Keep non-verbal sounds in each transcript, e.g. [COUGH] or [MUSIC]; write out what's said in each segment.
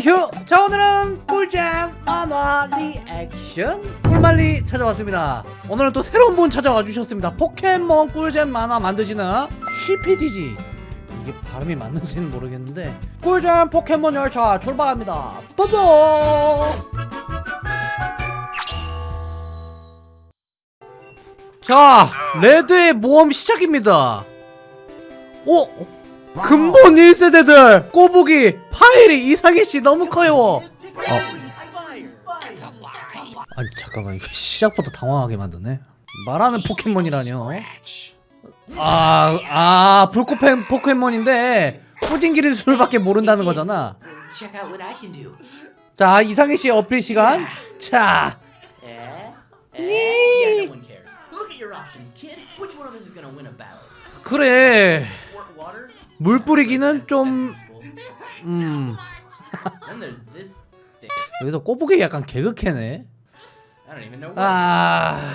휴! 자 오늘은 꿀잼 만화 리액션 꿀만리 찾아왔습니다. 오늘은 또 새로운 분 찾아와 주셨습니다. 포켓몬 꿀잼 만화 만드시는 CPDG 이게 발음이 맞는지는 모르겠는데. 꿀잼 포켓몬 열차 출발합니다. 뽀뽀 자 레드의 모험 시작입니다. 오! 근본 1세대들 꼬부기 파일이 이상해씨 너무 커요 어. 아니 잠깐만 이거 시작부터 당황하게 만드네 말하는 포켓몬이라뇨 아, 아 불꽃 포켓몬인데 꾸진기린 술밖에 모른다는 거잖아. 자 이상해씨 어필 시간 자 Eh? Eh? 그래? 물 뿌리기는 좀 음. 여기서 꼬부기 약간 개그캐네. 아.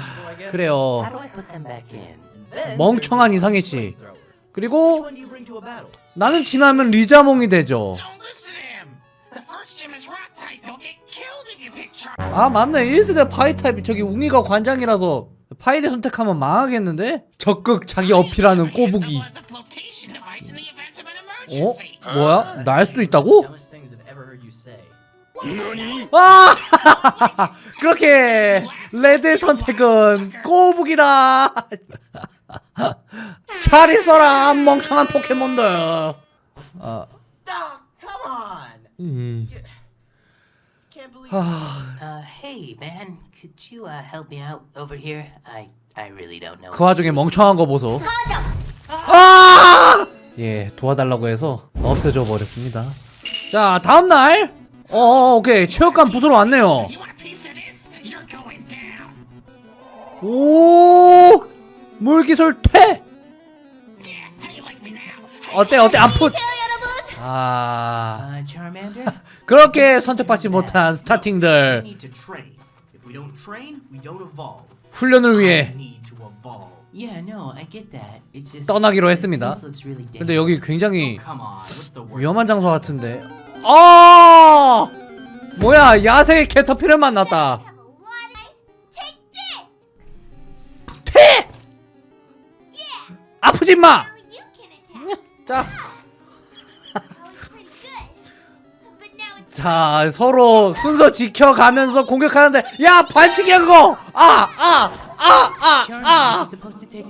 그래요 멍청한 there's 이상해 the 씨. flamethrower. Which 그리고? 나는 지나면 리자몽이 되죠. 아 맞네 1세대 파이 타입이 저기 웅이가 관장이라서 파이대 선택하면 망하겠는데? 적극 자기 어필하는 꼬부기 어? 뭐야? 날 수도 있다고? 아! 그렇게 레드의 선택은 꼬부기다 잘 있어라 멍청한 포켓몬들 아, Oh! 음. 아, Uh, uh. 그 와중에 멍청한 거 보소 아! 예 도와달라고 해서 없애줘 버렸습니다 자 다음날 어 오케이 체육관 부수러 왔네요. 오 물기술 퇴? 어때 어때 아프 아 Uh? 그렇게 선택받지 못한 스타팅들. 훈련을 위해 need to evolve. Yeah, no, I get that. It's just 떠나기로 했습니다. 근데 여기. 굉장히? 위험한 장소 같은데 아 뭐야 야생 캐터피를 만났다 퇴 아프지 마. 자, 자 서로 순서 지켜가면서 공격하는데 야 반칙이야 그거 아 아 아, attack.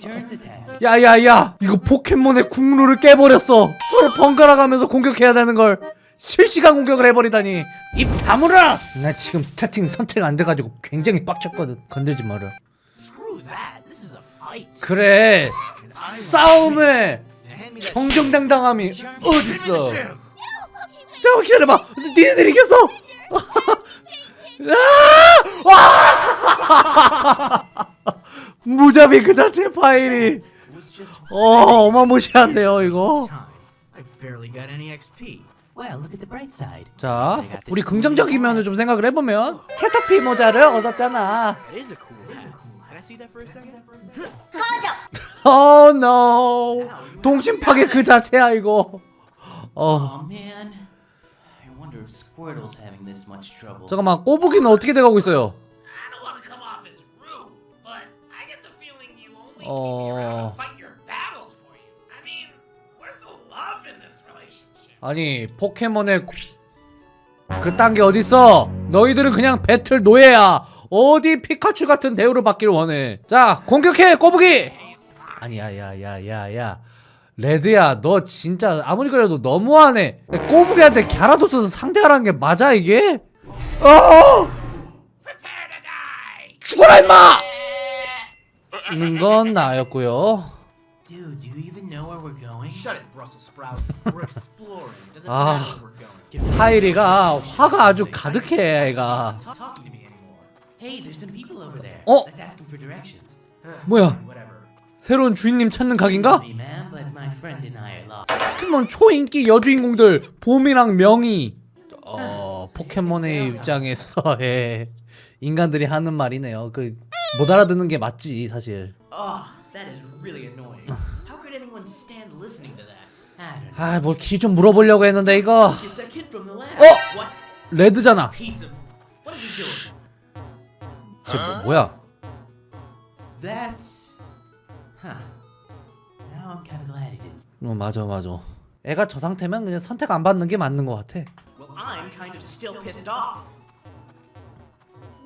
야야야. 이거 포켓몬의 국룰을 깨버렸어. 서로 번갈아 가면서 공격해야 되는 걸 실시간 공격을 해버리다니. 입 다물어! 나 지금 스타팅 선택 안 돼가지고 굉장히 빡쳤거든. 건들지 마라. 그래. 싸움에 정정당당함이 어딨어? 잠깐만 기다려봐. 니네들 이겼어? [LAUGHS] 아! [LAUGHS] 와! 무자비 그 자체 파일이 어 어마무시한데요 이거. 자 우리 긍정적인. 면을 좀 생각을 해보면 캐터피 모자를 얻었잖아 second? oh no 동심 파괴 그 자체야 이거 어 Oh. 잠깐만 꼬부기는 어떻게 돼가고 있어요 relationship? 아니 포켓몬의 그딴 게 어딨어? 너희들은 그냥 배틀 노예야. 어디 피카츄 같은 대우를 받길 원해. 자 공격해 꼬부기! 아니 야 야야야야. 레드야 너 진짜 아무리 그래도 너무하네. 꼬부기한테 갸라도스서 상대하라는 게 맞아 이게? 어! 죽어라 임마! 는 건 나였고요 Dude, do you even know where we're going? Shut it, Brussels sprout. We're exploring. Doesn't Ah. matter where we're going. 파이리가 화가 아주 가득해 애가 talking to me anymore. Hey, there's some people over there. Oh. Let's ask them for directions. 뭐야. 새로운 주인님 찾는 각인가? 포켓몬 초인기 여주인공들 봄이랑 명이 어 포켓몬의 입장에서의 인간들이 하는 말이네요 그 못 알아듣는 게 맞지 사실 Oh. 아뭐키좀 물어보려고 했는데 이거. Oh! What? 레드잖아? 쟤 뭐, 뭐야. 어 맞아 맞아 애가 저 상태면 그냥 선택 안 받는 게 맞는 것 같아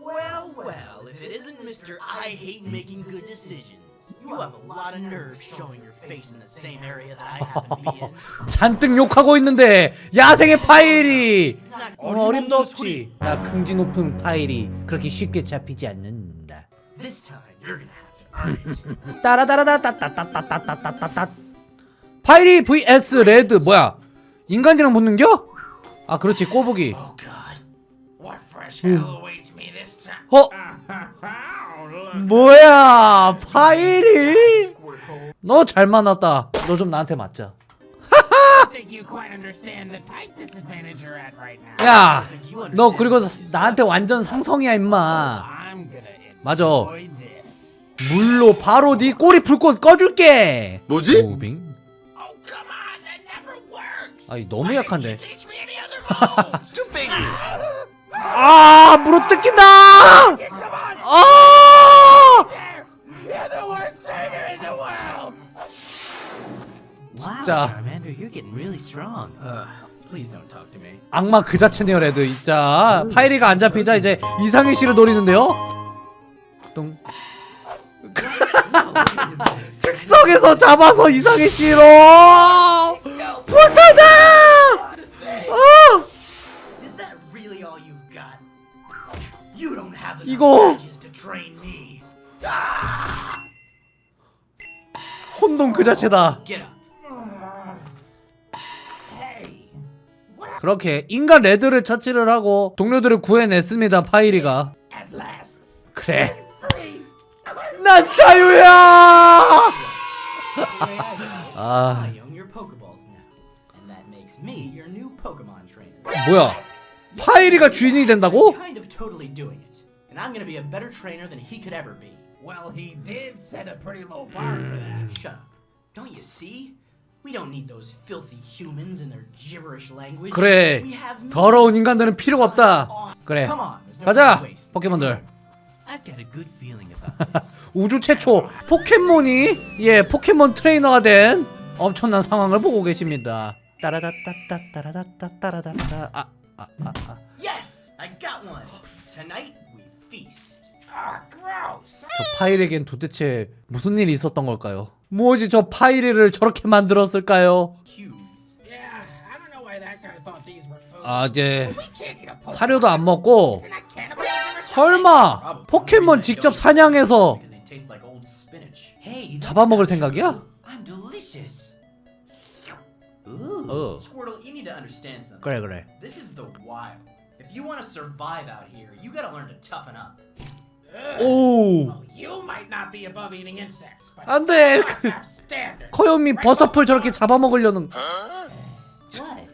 Well. Well, if it isn't Mr. I hate making good decisions. You have a lot of nerve showing your face in the same area that I happen to be in. 잔뜩 욕하고 있는데 야생의 파이리 어, 어림도 없지 나 긍지 높은 파이리 그렇게 쉽게 잡히지 않는다 this time. You're gonna have to earn it. 따라다라다따따따따따따따 파이리 vs 레드 뭐야 인간이랑 붙는겨? 아 그렇지 꼬부기 Oh God, 어? Oh. 뭐야 파이리 너잘 만났다 너 좀 나한테 맞자. 야 너 그리고 나한테 완전 상성이야 임마 맞아. 물로 바로 네 꼬리 불꽃 꺼줄게 뭐지? 무빙 Oh. 아이 너무 약한데 아 물어 뜯긴다 아 진짜. Uh. 악마 그 자체네요 레드 진짜 파이리가 안 잡히자 이제 이상희 씨를 노리는데요 똥 즉석에서 잡아서 이상희 씨로 불타다 이거. 혼돈 그 자체다 그렇게 인간 레드를 처치를 하고 동료들을 구해냈습니다 파이리가 그래. 난 자유야 아. 뭐야 파이리가 주인이 된다고? And I'm gonna be a better trainer than he could ever be. Well, he did set a pretty low bar for that. Shut up. Don't you see? We don't need those filthy humans and their gibberish language. 그래 We have me. 더러운 인간들은 필요가 없다 그래 Come on, there's no 가자 waste. 포켓몬들 I've got a good feeling about this. 우주 최초 포켓몬이 예 포켓몬 트레이너가 된 엄청난 상황을 보고 계십니다 따라다따따 따라다따 따라다따 아 아 아 아, 아. yes, I got one. Tonight Ah. 저 파일에겐 도대체 무슨 일이 있었던 걸까요? 무엇이 저 파이리를 저렇게 만들었을까요? 아 이제. 사료도 안 먹고? 설마. 포켓몬 직접 사냥해서 잡아먹을 생각이야? 어. 그래 그래 If you want to survive out here, you gotta learn to toughen up. 오 Well, you might not be above eating insects, but 안 돼. 커요미 버터풀 저렇게 잡아먹으려는 What?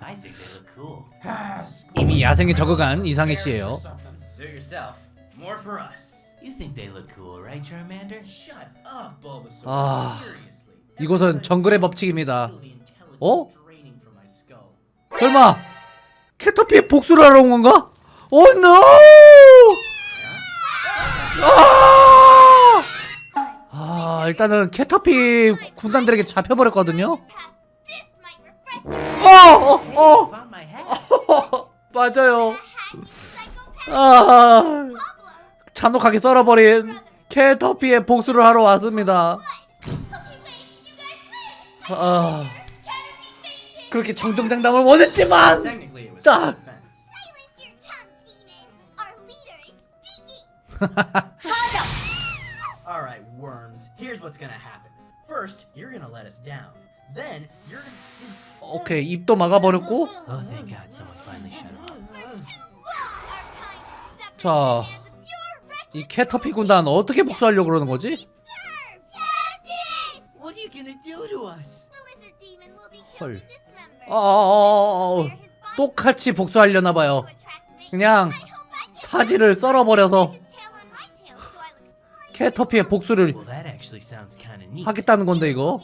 I think they look cool. Ah, screw 이미 야생에 적응한 or 씨예요 something. Suit yourself. More for us. You think they look cool, right, Charmander? Shut up, Bulbasaur. 아. 이곳은 정글의 법칙입니다 어? 설마 캐터피의 복수를 하러 온 건가? oh no! 아! 아 일단은 캐터피 군단들에게 잡혀버렸거든요. 어, 어, 어. 어, 맞아요. 아, 잔혹하게 썰어버린 캐터피의 복수를 하러 왔습니다. 아. 그렇게 정정당당을 원했지만 Ah. Gaja. All right, worms. Here's what's gonna happen. First, you're gonna let us down. Then you're gonna. 오케이 입도 막아버렸고 Oh, thank God, someone finally shut up. We're too long. Our kind is separate 자, 이 캐터피 군단 어떻게 복수하려고 그러는 거지? serves. Justice. What are you gonna do to us? The lizard demon will be 헐. killed and dismembered. 똑같이 복수하려나 봐요. 그냥 사지를 썰어버려서 캐터피의 복수를 하겠다는 건데 이거.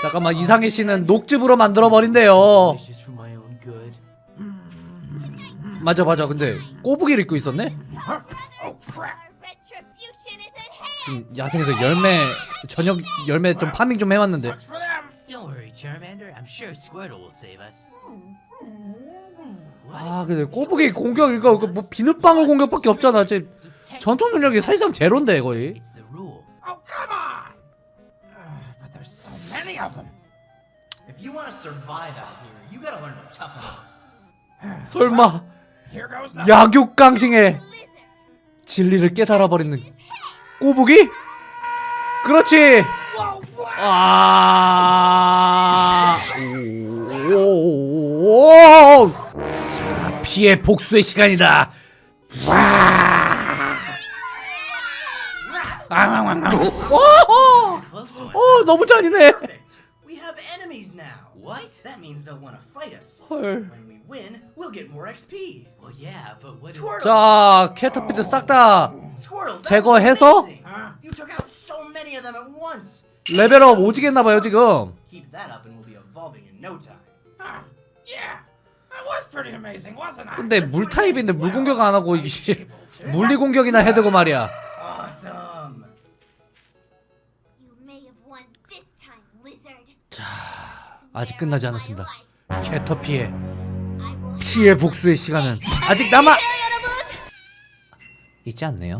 잠깐만 이상희 씨는 녹즙으로 만들어 버린대요. 맞아 맞아 근데 꼬부기를 입고 있었네. 지금 야생에서 열매 저녁 열매 좀 파밍 좀 해왔는데. Sucks for them. Don't worry, Charmander. I'm sure Squirtle will save us. What? 아 근데 꼬부기 공격 이거 그뭐 비눗방울 공격밖에 없잖아. technically, 전투 능력이 사실상 제로인데 거의. It's the rule. Oh, come on! Uh, but there's so many of them. If you want to survive out here, you gotta learn to toughen up. 설마. 약육강싱의 Lizard. 진리를 깨달아 버리는 꼬부기? 그렇지. 아. 오. 자, 피해 복수의 시간이다. 와. 오. Close one. 어, 너무 잔인해. Perfect. We have enemies now. What? That means they'll want to fight us. 헐. When we win, we'll get more XP. Well, yeah, but what? 자. 캐터피드 싹다 제거해서? was amazing. You took out so many of them at once. 레벨업 오지겠나봐요 지금. Keep that up, and we'll be evolving in no time. Ah, yeah, that was pretty amazing, wasn't I? 근데 물 타입인데 물 공격 안 하고 이게 물리 공격이나 해대고 말이야. Lizard. 아직 끝나지 않았습니다. 캐터피의 피해 복수의 시간은 아직 남아. 있지 않네요.